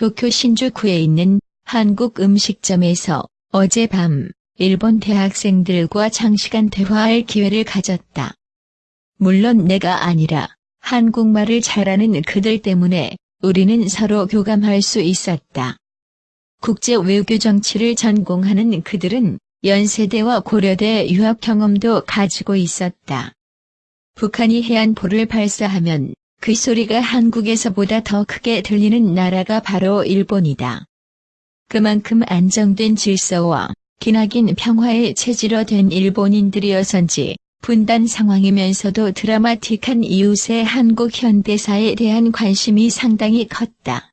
도쿄 신주쿠에 있는 한국 음식점에서 어젯밤 일본 대학생들과 장시간 대화할 기회를 가졌다. 물론 내가 아니라 한국말을 잘하는 그들 때문에 우리는 서로 교감할 수 있었다. 국제 외교 정치를 전공하는 그들은 연세대와 고려대 유학 경험도 가지고 있었다. 북한이 해안포를 발사하면 그 소리가 한국에서보다 더 크게 들리는 나라가 바로 일본이다. 그만큼 안정된 질서와 기나긴 평화에 체질화 된 일본인들이어서인지 분단 상황이면서도 드라마틱한 이웃의 한국 현대사에 대한 관심이 상당히 컸다.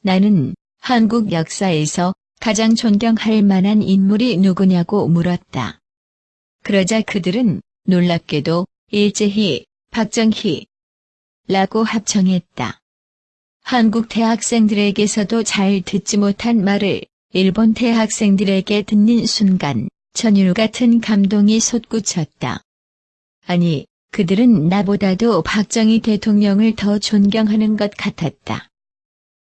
나는 한국 역사에서 가장 존경할 만한 인물이 누구냐고 물었다. 그러자 그들은 놀랍게도 일제히 박정희 라고 합청했다. 한국 대학생들에게서도 잘 듣지 못한 말을 일본 대학생들에게 듣는 순간 천율 같은 감동이 솟구쳤다. 아니, 그들은 나보다도 박정희 대통령을 더 존경하는 것 같았다.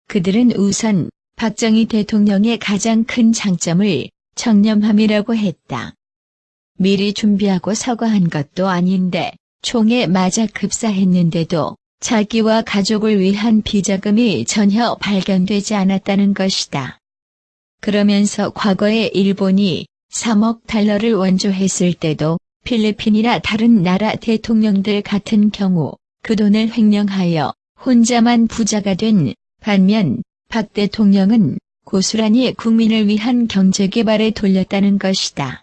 그들은 우선 박정희 대통령의 가장 큰 장점을 청렴함이라고 했다. 미리 준비하고 서거한 것도 아닌데 총에 맞아 급사했는데도 자기와 가족을 위한 비자금이 전혀 발견되지 않았다는 것이다. 그러면서 과거에 일본이 3억 달러를 원조했을 때도 필리핀이나 다른 나라 대통령들 같은 경우 그 돈을 횡령하여 혼자만 부자가 된 반면 박 대통령은 고스란히 국민을 위한 경제개발에 돌렸다는 것이다.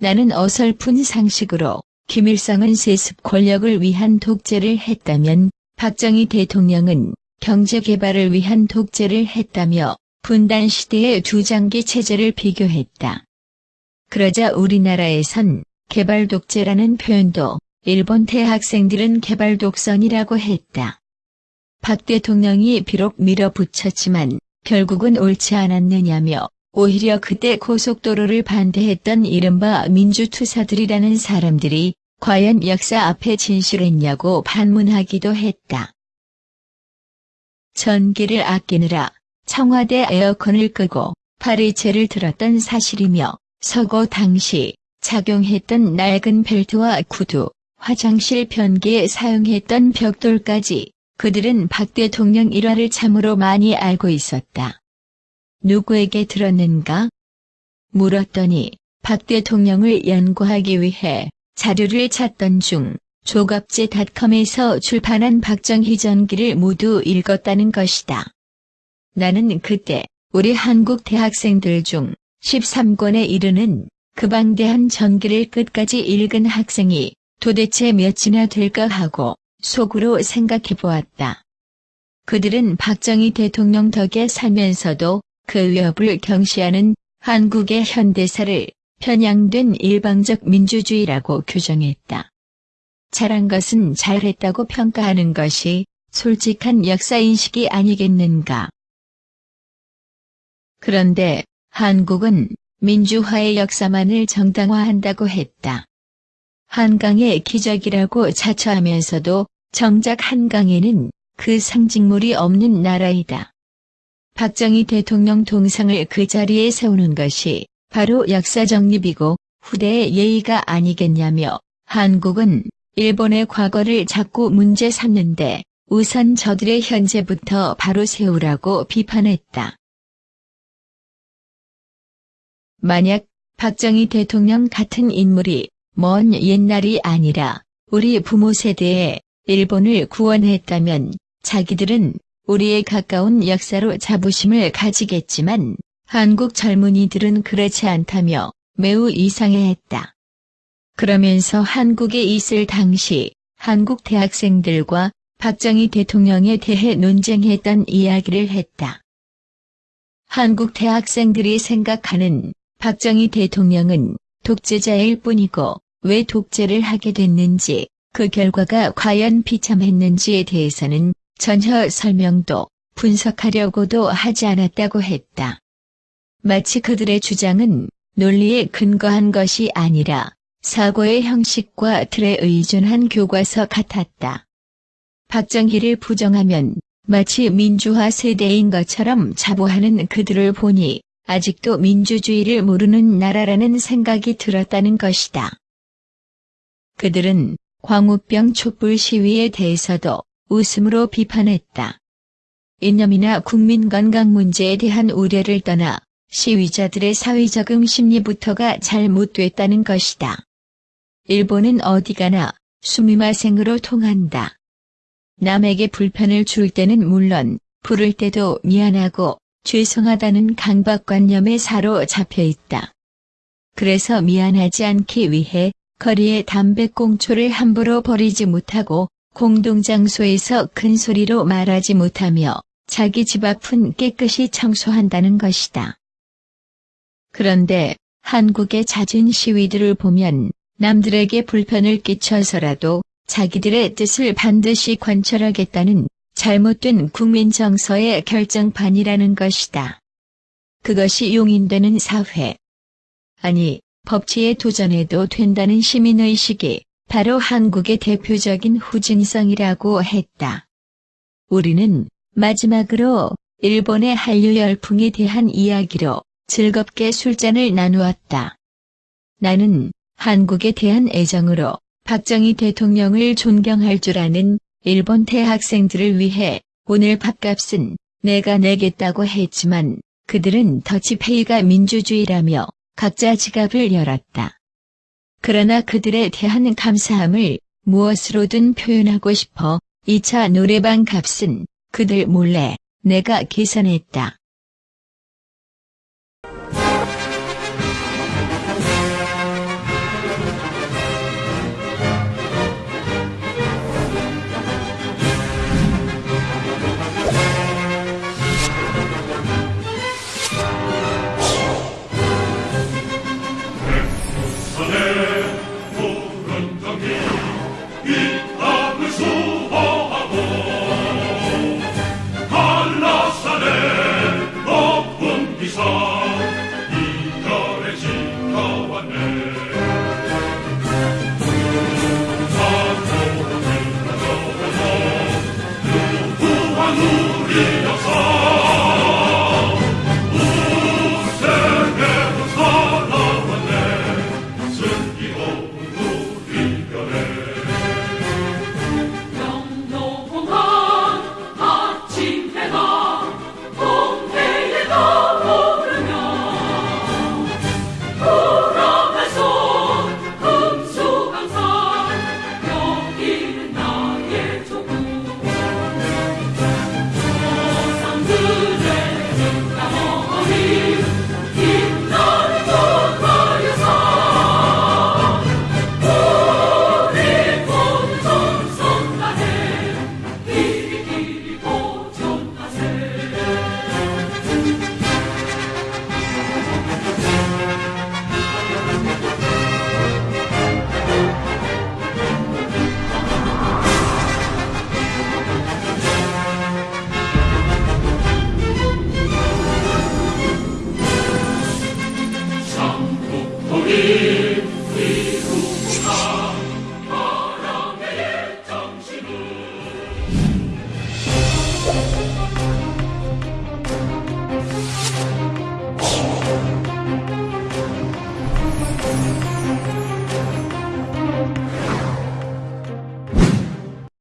나는 어설픈 상식으로 김일성은 세습 권력을 위한 독재를 했다면 박정희 대통령은 경제개발을 위한 독재를 했다며 분단 시대의 두 장기 체제를 비교했다. 그러자 우리나라에선 개발 독재라는 표현도 일본 대학생들은 개발 독선이라고 했다. 박 대통령이 비록 밀어붙였지만 결국은 옳지 않았느냐며 오히려 그때 고속도로를 반대했던 이른바 민주투사들이라는 사람들이 과연 역사 앞에 진실했냐고 반문하기도 했다. 전기를 아끼느라 청와대 에어컨을 끄고 파리채를 들었던 사실이며 서거 당시 착용했던 낡은 벨트와 구두, 화장실 변기에 사용했던 벽돌까지 그들은 박 대통령 일화를 참으로 많이 알고 있었다. 누구에게 들었는가? 물었더니 박 대통령을 연구하기 위해 자료를 찾던 중 조갑제닷컴에서 출판한 박정희 전기를 모두 읽었다는 것이다. 나는 그때 우리 한국 대학생들 중 13권에 이르는 그 방대한 전기를 끝까지 읽은 학생이 도대체 몇이나 될까 하고 속으로 생각해 보았다. 그들은 박정희 대통령 덕에 살면서도 그 위협을 경시하는 한국의 현대사를 편향된 일방적 민주주의라고 규정했다. 잘한 것은 잘했다고 평가하는 것이 솔직한 역사인식이 아니겠는가. 그런데 한국은 민주화의 역사만을 정당화한다고 했다. 한강의 기적이라고 자처하면서도 정작 한강에는 그 상징물이 없는 나라이다. 박정희 대통령 동상을 그 자리에 세우는 것이 바로 역사 정립이고 후대의 예의가 아니겠냐며 한국은 일본의 과거를 자꾸 문제 삼는데 우선 저들의 현재부터 바로 세우라고 비판했다. 만약 박정희 대통령 같은 인물이 먼 옛날이 아니라 우리 부모 세대에 일본을 구원했다면 자기들은 우리의 가까운 역사로 자부심을 가지겠지만 한국 젊은이들은 그렇지 않다며 매우 이상해했다. 그러면서 한국에 있을 당시 한국 대학생들과 박정희 대통령에 대해 논쟁했던 이야기를 했다. 한국 대학생들이 생각하는 박정희 대통령은 독재자일 뿐이고 왜 독재를 하게 됐는지 그 결과가 과연 비참했는지에 대해서는 전혀 설명도 분석하려고도 하지 않았다고 했다. 마치 그들의 주장은 논리에 근거한 것이 아니라 사고의 형식과 틀에 의존한 교과서 같았다. 박정희를 부정하면 마치 민주화 세대인 것처럼 자부하는 그들을 보니 아직도 민주주의를 모르는 나라라는 생각이 들었다는 것이다. 그들은 광우병 촛불 시위에 대해서도 웃음으로 비판했다. 이념이나 국민 건강 문제에 대한 우려를 떠나 시위자들의 사회적 응 심리부터가 잘못됐다는 것이다. 일본은 어디 가나 수미마생으로 통한다. 남에게 불편을 줄 때는 물론 부를 때도 미안하고 죄송하다는 강박관념에 사로잡혀 있다. 그래서 미안하지 않기 위해 거리에 담배꽁초를 함부로 버리지 못하고 공동장소에서 큰 소리로 말하지 못하며 자기 집 앞은 깨끗이 청소한다는 것이다. 그런데 한국의 잦은 시위들을 보면 남들에게 불편을 끼쳐서라도 자기들의 뜻을 반드시 관철하겠다는 잘못된 국민 정서의 결정판이라는 것이다. 그것이 용인되는 사회. 아니, 법치에 도전해도 된다는 시민의식이 바로 한국의 대표적인 후진성이라고 했다. 우리는 마지막으로 일본의 한류 열풍에 대한 이야기로 즐겁게 술잔을 나누었다. 나는 한국에 대한 애정으로 박정희 대통령을 존경할 줄 아는 일본 대학생들을 위해 오늘 밥값은 내가 내겠다고 했지만 그들은 더치페이가 민주주의라며 각자 지갑을 열었다. 그러나 그들에 대한 감사함을 무엇으로든 표현하고 싶어 2차 노래방 값은 그들 몰래 내가 계산했다. Alleluia,